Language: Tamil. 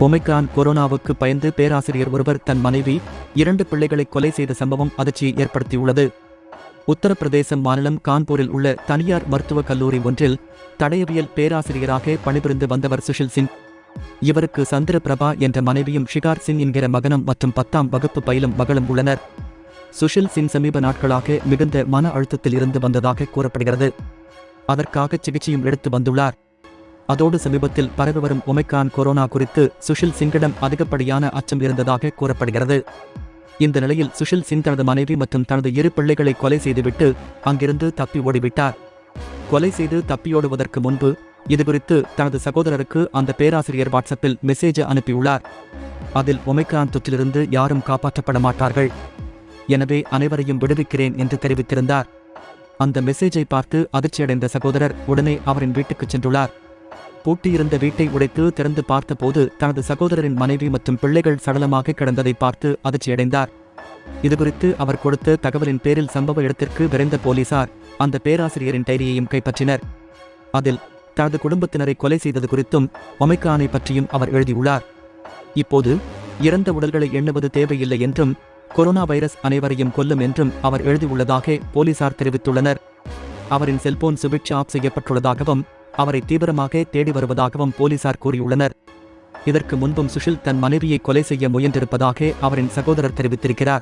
ஒமைக்ரான் கொரோனாவுக்கு பயந்து பேராசிரியர் ஒருவர் தன் மனைவி இரண்டு பிள்ளைகளை கொலை செய்த சம்பவம் அதிர்ச்சியை ஏற்படுத்தியுள்ளது. உத்தரப்பிரதேசம் மாநிலம் கான்பூரில் உள்ள தனியார் மருத்துவக் கல்லூரி ஒன்றில் தடயவியல் பேராசிரியராக பணிபுரிந்து வந்தவர் சுஷில் சிங். இவருக்கு சந்திர பிரபா என்ற மனைவியும் ஷிகார் சிங் என்கிற மகனும் மற்றும் பத்தாம் வகுப்பு பயிலும் மகளும் உள்ளனர். சுஷில் சிங் சமீப நாட்களாக மிகுந்த மன அழுத்தத்தில் இருந்து வந்ததாக கூறப்படுகிறது. அதற்காக சிகிச்சையும் எடுத்து வந்துள்ளார். அதோடு சமீபத்தில் பரவி வரும் ஒமைக்கான் கொரோனா குறித்து சுஷில் சிங்கிடம் அதிகப்படியான அச்சம் இருந்ததாக கூறப்படுகிறது. இந்த நிலையில் சுஷில் சிங் தனது மனைவி மற்றும் தனது இரு பிள்ளைகளை கொலை செய்துவிட்டு அங்கிருந்து தப்பி ஓடிவிட்டார். கொலை செய்து தப்பியோடுவதற்கு முன்பு இதுகுறித்து தனது சகோதரருக்கு அந்த பேராசிரியர் வாட்ஸ்அப்பில் மெசேஜ் அனுப்பியுள்ளார். அதில் ஒமைக்ரான் தொற்றிலிருந்து யாரும் காப்பாற்றப்பட மாட்டார்கள். எனவே அனைவரையும் விடுவிக்கிறேன் என்று தெரிவித்திருந்தார். அந்த மெசேஜை பார்த்து அதிர்ச்சியடைந்த சகோதரர் உடனே அவரின் வீட்டுக்குச் சென்றுள்ளார். பூட்டியிருந்த வீட்டை உடைத்து திறந்து பார்த்தபோது தனது சகோதரரின் மனைவி மற்றும் பிள்ளைகள் சடலமாக கிடந்ததை பார்த்து அதிர்ச்சியடைந்தார். இதுகுறித்து அவர் கொடுத்த தகவலின் பேரில் சம்பவ இடத்திற்கு விரைந்த போலீசார் அந்த பேராசிரியரின் டைரியையும் கைப்பற்றினர். அதில் தனது குடும்பத்தினரை கொலை செய்தது குறித்தும் ஒமைக்கானை பற்றியும் அவர் எழுதியுள்ளார். இப்போது இறந்த உடல்களை எண்ணுவது தேவையில்லை என்றும் கொரோனா வைரஸ் அனைவரையும் கொல்லும் என்றும் அவர் எழுதியுள்ளதாக போலீசார் தெரிவித்துள்ளனர். அவரின் செல்போன் சுவிட்ச் ஆஃப் செய்யப்பட்டுள்ளதாகவும் அவரை தீவிரமாக தேடி வருவதாகவும் போலீசார் கூறியுள்ளனர். இதற்கு முன்பும் சுஷில் தன் மனைவியை கொலை செய்ய முயன்றிருப்பதாக அவரின் சகோதரர் தெரிவித்திருக்கிறார்.